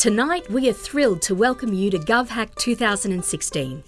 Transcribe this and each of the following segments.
Tonight, we are thrilled to welcome you to GovHack 2016.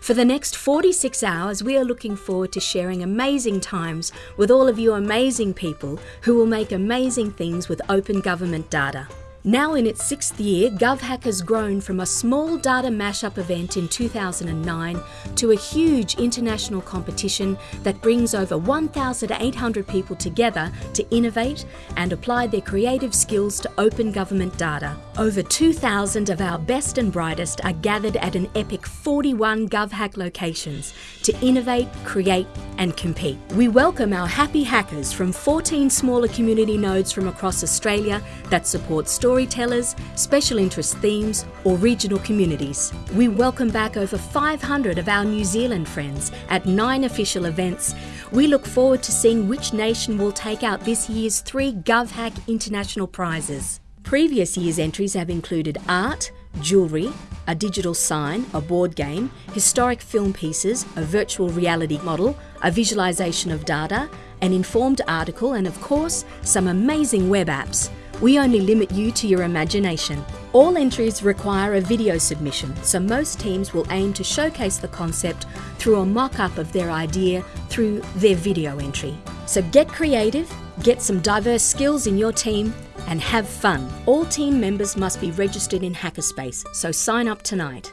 For the next 46 hours, we are looking forward to sharing amazing times with all of you amazing people who will make amazing things with open government data. Now in its sixth year, GovHack has grown from a small data mashup event in 2009 to a huge international competition that brings over 1,800 people together to innovate and apply their creative skills to open government data. Over 2,000 of our best and brightest are gathered at an epic 41 GovHack locations to innovate, create and compete. We welcome our happy hackers from 14 smaller community nodes from across Australia that support story storytellers, special interest themes, or regional communities. We welcome back over 500 of our New Zealand friends at nine official events. We look forward to seeing which nation will take out this year's three GovHack International Prizes. Previous year's entries have included art, jewellery, a digital sign, a board game, historic film pieces, a virtual reality model, a visualisation of data, an informed article, and of course, some amazing web apps. We only limit you to your imagination. All entries require a video submission, so most teams will aim to showcase the concept through a mock-up of their idea through their video entry. So get creative, get some diverse skills in your team, and have fun. All team members must be registered in Hackerspace, so sign up tonight.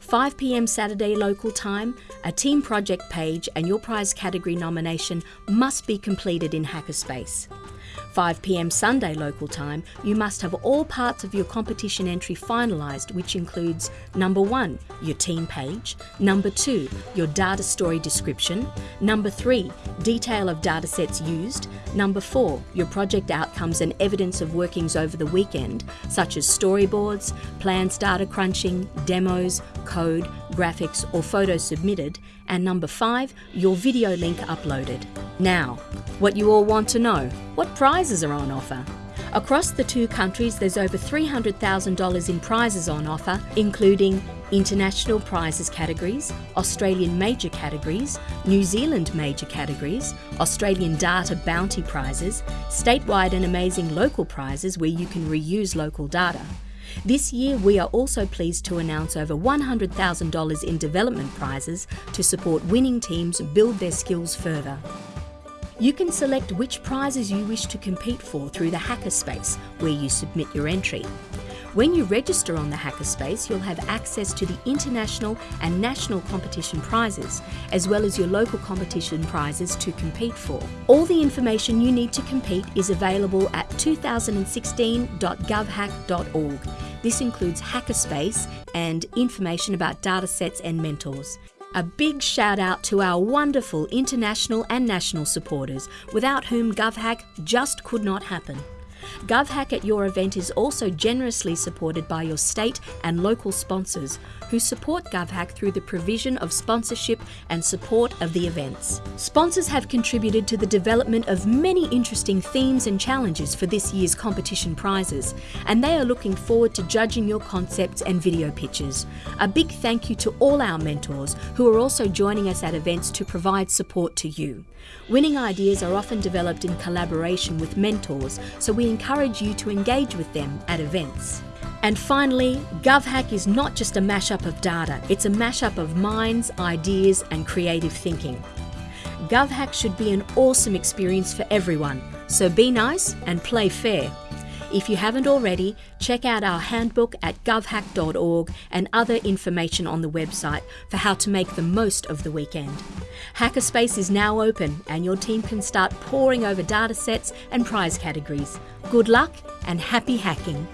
5pm Saturday local time, a team project page and your prize category nomination must be completed in Hackerspace. 5pm Sunday local time, you must have all parts of your competition entry finalised, which includes number one, your team page, number two, your data story description, number three, detail of datasets used, number four, your project outcomes and evidence of workings over the weekend, such as storyboards, plans data crunching, demos, code, graphics or photos submitted, and number five, your video link uploaded. Now, what you all want to know, what prizes are on offer? Across the two countries, there's over $300,000 in prizes on offer, including international prizes categories, Australian major categories, New Zealand major categories, Australian data bounty prizes, statewide and amazing local prizes where you can reuse local data, this year, we are also pleased to announce over $100,000 in development prizes to support winning teams build their skills further. You can select which prizes you wish to compete for through the Hackerspace, where you submit your entry. When you register on the Hackerspace, you'll have access to the international and national competition prizes, as well as your local competition prizes to compete for. All the information you need to compete is available at 2016.govhack.org. This includes Hackerspace and information about datasets and mentors. A big shout out to our wonderful international and national supporters, without whom GovHack just could not happen. GovHack at your event is also generously supported by your state and local sponsors who support GovHack through the provision of sponsorship and support of the events. Sponsors have contributed to the development of many interesting themes and challenges for this year's competition prizes, and they are looking forward to judging your concepts and video pitches. A big thank you to all our mentors who are also joining us at events to provide support to you. Winning ideas are often developed in collaboration with mentors, so we encourage you to engage with them at events. And finally, GovHack is not just a mashup of data, it's a mashup of minds, ideas and creative thinking. GovHack should be an awesome experience for everyone, so be nice and play fair. If you haven't already, check out our handbook at govhack.org and other information on the website for how to make the most of the weekend. Hackerspace is now open and your team can start poring over datasets and prize categories. Good luck and happy hacking!